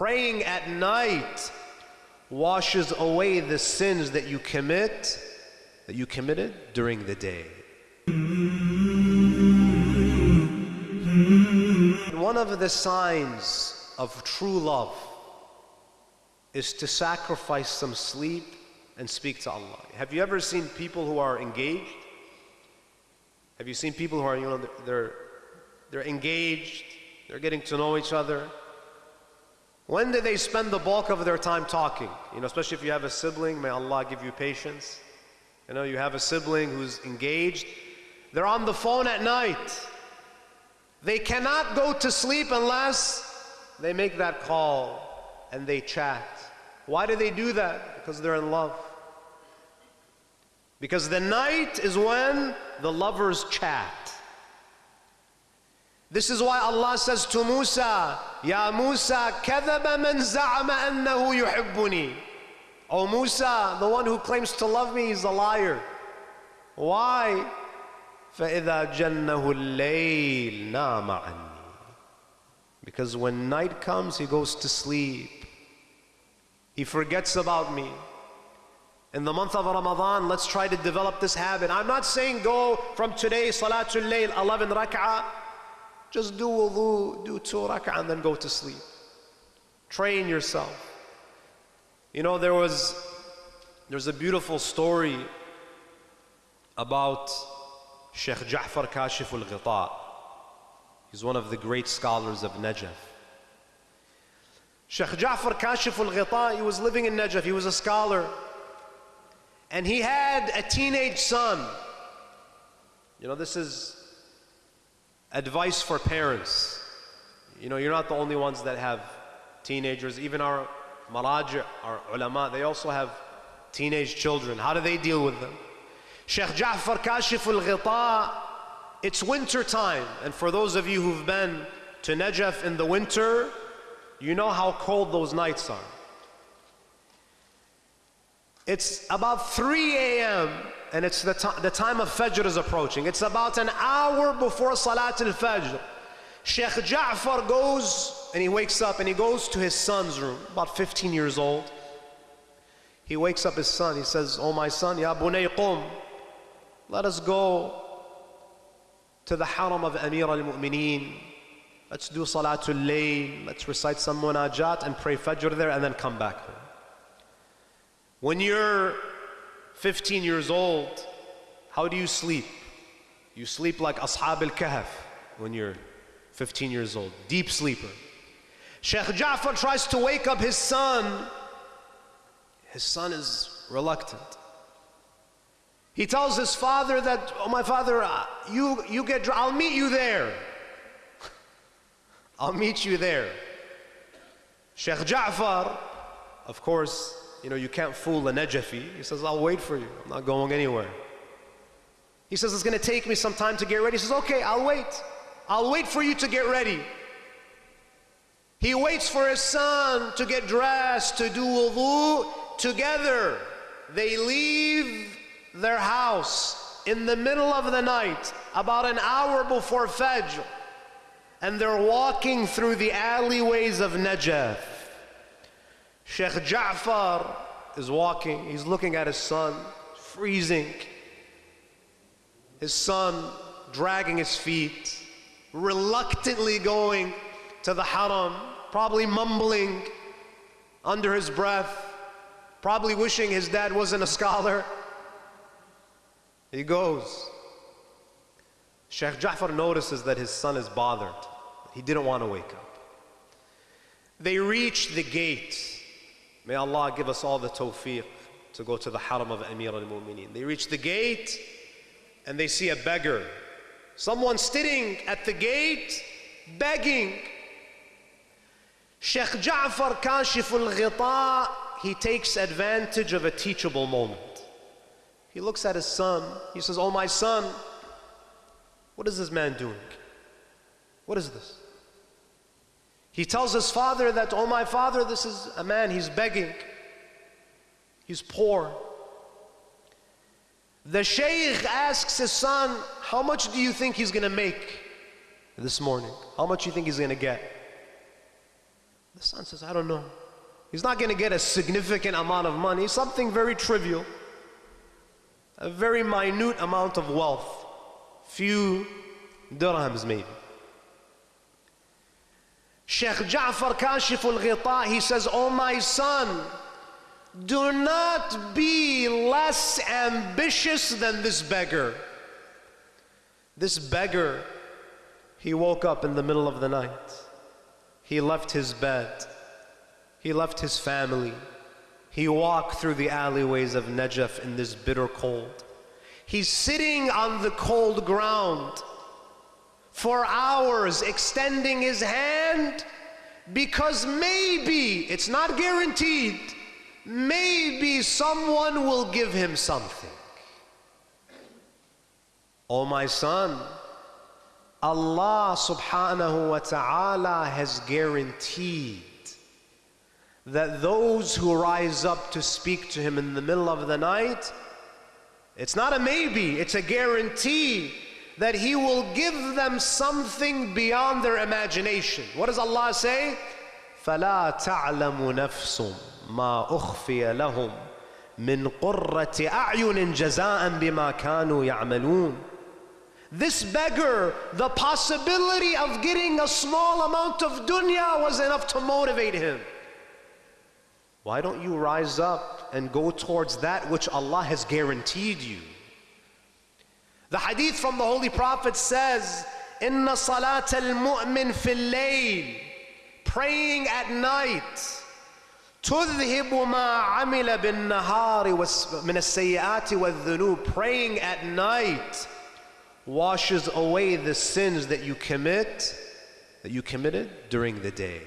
Praying at night washes away the sins that you commit, that you committed during the day. One of the signs of true love is to sacrifice some sleep and speak to Allah. Have you ever seen people who are engaged? Have you seen people who are, you know, they're, they're engaged, they're getting to know each other? When do they spend the bulk of their time talking? You know, especially if you have a sibling, may Allah give you patience. You know, you have a sibling who's engaged, they're on the phone at night. They cannot go to sleep unless they make that call and they chat. Why do they do that? Because they're in love. Because the night is when the lovers chat. This is why Allah says to Musa, Ya Musa, كذب من زعم أنه يحبني. Oh Musa, the one who claims to love me is a liar. Why? فإذا جنه الليل نام عني. Because when night comes, he goes to sleep. He forgets about me. In the month of Ramadan, let's try to develop this habit. I'm not saying go from today, Salatul Layl, 11 rak'ah. just do wudu, do two rak'ah, and then go to sleep. Train yourself. You know, there was, there's a beautiful story about Sheikh Ja'far Kashif al-Ghita. He's one of the great scholars of Najaf. Sheikh Ja'far Kashif al-Ghita, he was living in Najaf, he was a scholar. And he had a teenage son. You know, this is advice for parents. You know, you're not the only ones that have teenagers. Even our maraja, our ulama, they also have teenage children. How do they deal with them? Sheikh Ja'far Kashif al-Ghita, it's winter time. And for those of you who've been to Najaf in the winter, you know how cold those nights are. It's about 3 a.m. and it's the, the time of Fajr is approaching. It's about an hour before Salat al-Fajr. Sheikh Ja'far goes and he wakes up and he goes to his son's room, about 15 years old. He wakes up his son. He says, Oh my son, Ya bunay. Let us go to the haram of Amir al-Mu'mineen. Let's do Salatul Layl. Let's recite some munajat and pray Fajr there and then come back home. When you're 15 years old, how do you sleep? You sleep like Ashab al-Kahf when you're 15 years old, deep sleeper. Sheikh Ja'far tries to wake up his son. His son is reluctant. He tells his father that, oh my father, uh, you, you get, I'll meet you there. I'll meet you there. Sheikh Ja'far, of course, you know, you can't fool a Najafi. He says, I'll wait for you. I'm not going anywhere. He says, it's going to take me some time to get ready. He says, okay, I'll wait. I'll wait for you to get ready. He waits for his son to get dressed, to do wudu together. They leave their house in the middle of the night, about an hour before Fajr, and they're walking through the alleyways of Najaf. Sheikh Ja'far is walking, he's looking at his son, freezing. His son dragging his feet, reluctantly going to the haram, probably mumbling under his breath, probably wishing his dad wasn't a scholar. He goes. Sheikh Ja'far notices that his son is bothered. He didn't want to wake up. They reach the gate May Allah give us all the tawfiq to go to the haram of Amir al-Mu'mineen. They reach the gate and they see a beggar. Someone sitting at the gate begging. Sheikh Ja'far Kashif al-Ghita, he takes advantage of a teachable moment. He looks at his son. He says, Oh my son, what is this man doing? What is this? He tells his father that, oh my father, this is a man, he's begging. He's poor. The sheikh asks his son, how much do you think he's going to make this morning? How much do you think he's going to get? The son says, I don't know. He's not going to get a significant amount of money, something very trivial, a very minute amount of wealth, few dirhams maybe. Sheikh Ja'far Kashif al he says, Oh my son, do not be less ambitious than this beggar. This beggar, he woke up in the middle of the night. He left his bed. He left his family. He walked through the alleyways of Najaf in this bitter cold. He's sitting on the cold ground for hours, extending his hand because maybe, it's not guaranteed, maybe someone will give him something. Oh, my son, Allah subhanahu wa ta'ala has guaranteed that those who rise up to speak to him in the middle of the night, it's not a maybe, it's a guarantee that He will give them something beyond their imagination. What does Allah say? فَلَا تَعْلَمُ نَفْسٌ مَا أُخْفِيَ لَهُمْ مِنْ قُرَّةِ أَعْيُنٍ جَزَاءً بِمَا كَانُوا يَعْمَلُونَ This beggar, the possibility of getting a small amount of dunya was enough to motivate him. Why don't you rise up and go towards that which Allah has guaranteed you? The hadith from the Holy Prophet says, Inna salat al-mu'min fil layl, praying at night, تذهب ما عمل بالنهار من السيئات والذنوب praying at night washes away the sins that you commit that you committed during the day